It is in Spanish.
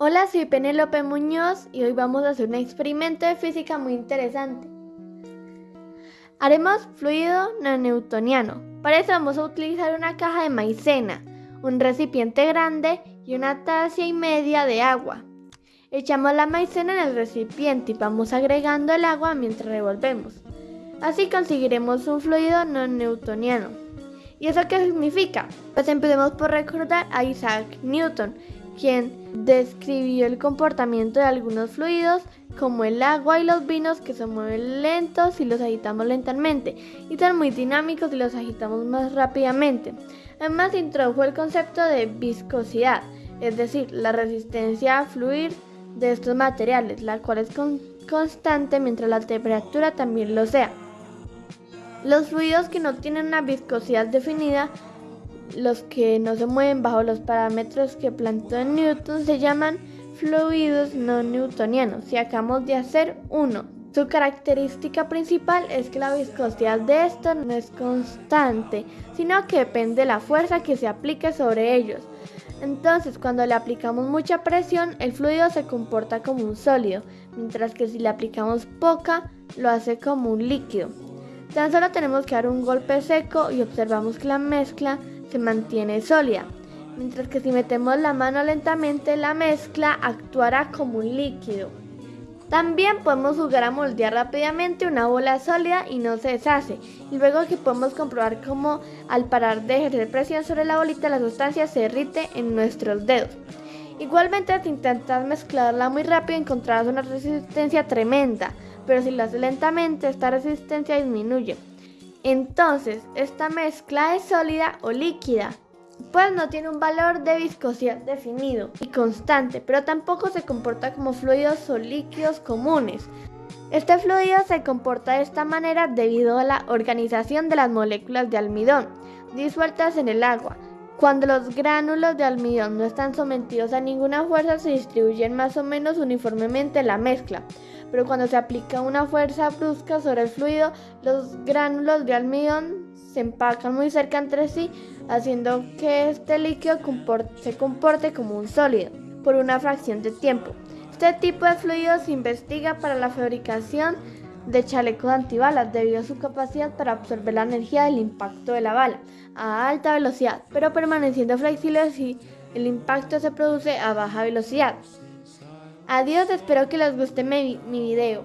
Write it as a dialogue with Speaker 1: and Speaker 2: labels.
Speaker 1: Hola, soy Penélope Muñoz y hoy vamos a hacer un experimento de física muy interesante. Haremos fluido no newtoniano. Para eso vamos a utilizar una caja de maicena, un recipiente grande y una taza y media de agua. Echamos la maicena en el recipiente y vamos agregando el agua mientras revolvemos. Así conseguiremos un fluido no newtoniano. ¿Y eso qué significa? Pues empecemos por recordar a Isaac Newton, quien describió el comportamiento de algunos fluidos como el agua y los vinos que se mueven lentos si los agitamos lentamente y son muy dinámicos si los agitamos más rápidamente. Además introdujo el concepto de viscosidad, es decir, la resistencia a fluir de estos materiales, la cual es constante mientras la temperatura también lo sea. Los fluidos que no tienen una viscosidad definida los que no se mueven bajo los parámetros que planteó Newton se llaman fluidos no newtonianos si acabamos de hacer uno. Su característica principal es que la viscosidad de estos no es constante, sino que depende de la fuerza que se aplique sobre ellos. Entonces, cuando le aplicamos mucha presión, el fluido se comporta como un sólido, mientras que si le aplicamos poca, lo hace como un líquido. Tan solo tenemos que dar un golpe seco y observamos que la mezcla se mantiene sólida, mientras que si metemos la mano lentamente la mezcla actuará como un líquido. También podemos jugar a moldear rápidamente una bola sólida y no se deshace, y luego que podemos comprobar cómo al parar de ejercer presión sobre la bolita la sustancia se derrite en nuestros dedos. Igualmente si intentas mezclarla muy rápido encontrarás una resistencia tremenda, pero si lo haces lentamente esta resistencia disminuye. Entonces, esta mezcla es sólida o líquida, pues no tiene un valor de viscosidad definido y constante, pero tampoco se comporta como fluidos o líquidos comunes. Este fluido se comporta de esta manera debido a la organización de las moléculas de almidón disueltas en el agua. Cuando los gránulos de almidón no están sometidos a ninguna fuerza se distribuyen más o menos uniformemente la mezcla, pero cuando se aplica una fuerza brusca sobre el fluido, los gránulos de almidón se empacan muy cerca entre sí, haciendo que este líquido se comporte como un sólido por una fracción de tiempo. Este tipo de fluido se investiga para la fabricación de chalecos antibalas debido a su capacidad para absorber la energía del impacto de la bala a alta velocidad, pero permaneciendo flexible si el impacto se produce a baja velocidad. Adiós, espero que les guste mi, mi video.